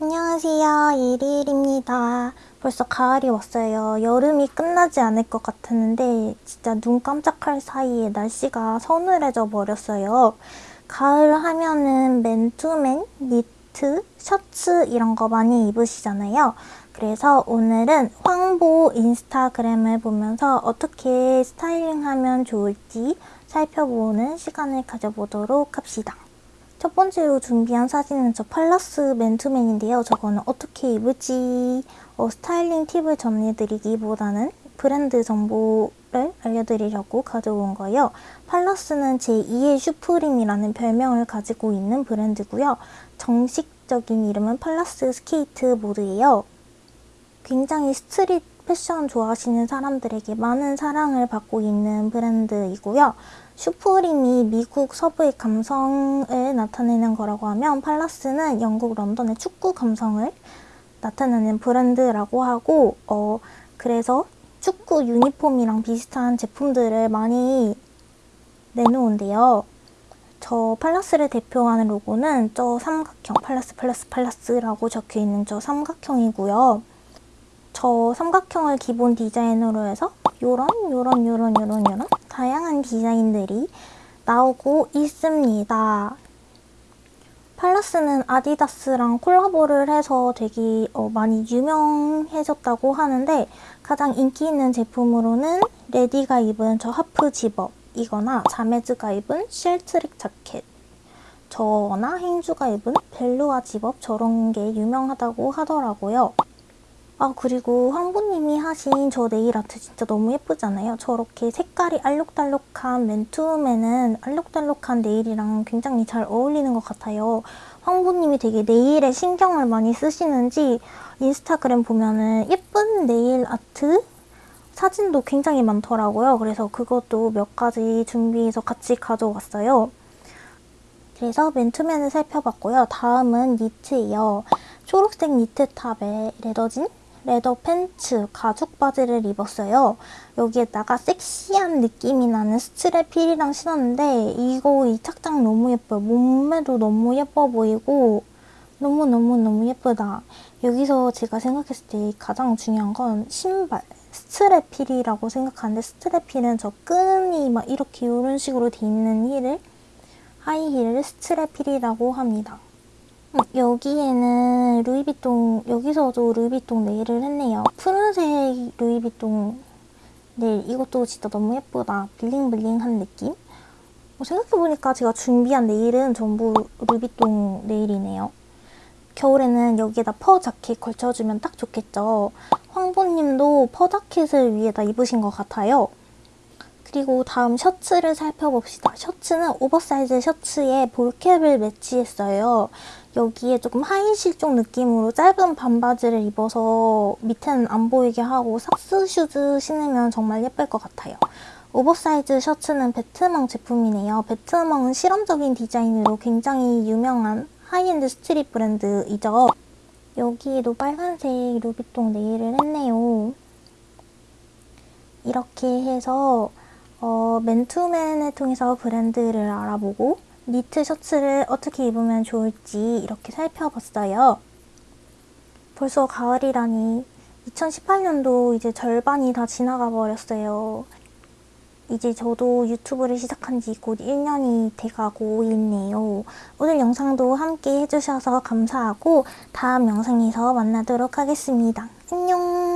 안녕하세요. 일일입니다. 벌써 가을이 왔어요. 여름이 끝나지 않을 것 같았는데 진짜 눈 깜짝할 사이에 날씨가 서늘해져 버렸어요. 가을 하면은 맨투맨, 니트, 셔츠 이런 거 많이 입으시잖아요. 그래서 오늘은 황보 인스타그램을 보면서 어떻게 스타일링하면 좋을지 살펴보는 시간을 가져보도록 합시다. 첫 번째로 준비한 사진은 저 팔라스 맨투맨인데요. 저거는 어떻게 입을지 어, 스타일링 팁을 전해드리기보다는 브랜드 정보를 알려드리려고 가져온 거예요. 팔라스는 제2의 슈프림이라는 별명을 가지고 있는 브랜드고요. 정식적인 이름은 팔라스 스케이트 보드예요. 굉장히 스트릿 패션 좋아하시는 사람들에게 많은 사랑을 받고 있는 브랜드이고요. 슈프림이 미국 서부의 감성을 나타내는 거라고 하면 팔라스는 영국 런던의 축구 감성을 나타내는 브랜드라고 하고 어 그래서 축구 유니폼이랑 비슷한 제품들을 많이 내놓은데요. 저 팔라스를 대표하는 로고는 저 삼각형 팔라스 팔라스 팔라스라고 적혀있는 저 삼각형이고요. 저 삼각형을 기본 디자인으로 해서 요런 요런 요런 요런 요런 다양한 디자인들이 나오고 있습니다. 팔라스는 아디다스랑 콜라보를 해서 되게 어, 많이 유명해졌다고 하는데 가장 인기 있는 제품으로는 레디가 입은 저 하프 집업이거나 자메즈가 입은 쉘 트랙 자켓 저나 행주가 입은 벨루어 집업 저런 게 유명하다고 하더라고요. 아 그리고 황보님이 하신 저 네일 아트 진짜 너무 예쁘잖아요. 저렇게 색깔이 알록달록한 맨투맨은 알록달록한 네일이랑 굉장히 잘 어울리는 것 같아요. 황보님이 되게 네일에 신경을 많이 쓰시는지 인스타그램 보면은 예쁜 네일 아트 사진도 굉장히 많더라고요. 그래서 그것도 몇 가지 준비해서 같이 가져왔어요. 그래서 맨투맨을 살펴봤고요. 다음은 니트예요. 초록색 니트 탑에 레더진 레더 팬츠, 가죽 바지를 입었어요. 여기에다가 섹시한 느낌이 나는 스트랩 힐이랑 신었는데 이거 이 착장 너무 예뻐요. 몸매도 너무 예뻐 보이고 너무너무너무 예쁘다. 여기서 제가 생각했을 때 가장 중요한 건 신발. 스트랩 힐이라고 생각하는데 스트랩 힐은 저 끈이 막 이렇게 이런 식으로 돼 있는 힐을 하이힐을 스트랩 힐이라고 합니다. 여기에는 루이비통, 여기서도 루이비통 네일을 했네요. 푸른색 루이비통 네일, 이것도 진짜 너무 예쁘다. 블링블링한 느낌? 어, 생각해보니까 제가 준비한 네일은 전부 루이비통 네일이네요. 겨울에는 여기에다 퍼 자켓 걸쳐주면 딱 좋겠죠. 황보님도 퍼 자켓을 위에다 입으신 것 같아요. 그리고 다음 셔츠를 살펴봅시다. 셔츠는 오버사이즈 셔츠에 ball cap을 매치했어요. 여기에 조금 하의 실종 느낌으로 짧은 반바지를 입어서 밑에는 안 보이게 하고 socks shoes 신으면 정말 예쁠 것 같아요. 오버사이즈 셔츠는 베트멍 제품이네요. 베트멍은 실험적인 디자인으로 굉장히 유명한 high-end street 브랜드이죠. 여기에도 빨간색 루이비통 네일을 했네요. 이렇게 해서 어, 맨투맨을 통해서 브랜드를 알아보고 니트 셔츠를 어떻게 입으면 좋을지 이렇게 살펴봤어요. 벌써 가을이라니 2018년도 이제 절반이 다 지나가 버렸어요. 이제 저도 유튜브를 시작한 지 곧 1년이 돼가고 있네요. 오늘 영상도 함께 해주셔서 감사하고 다음 영상에서 만나도록 하겠습니다. 안녕!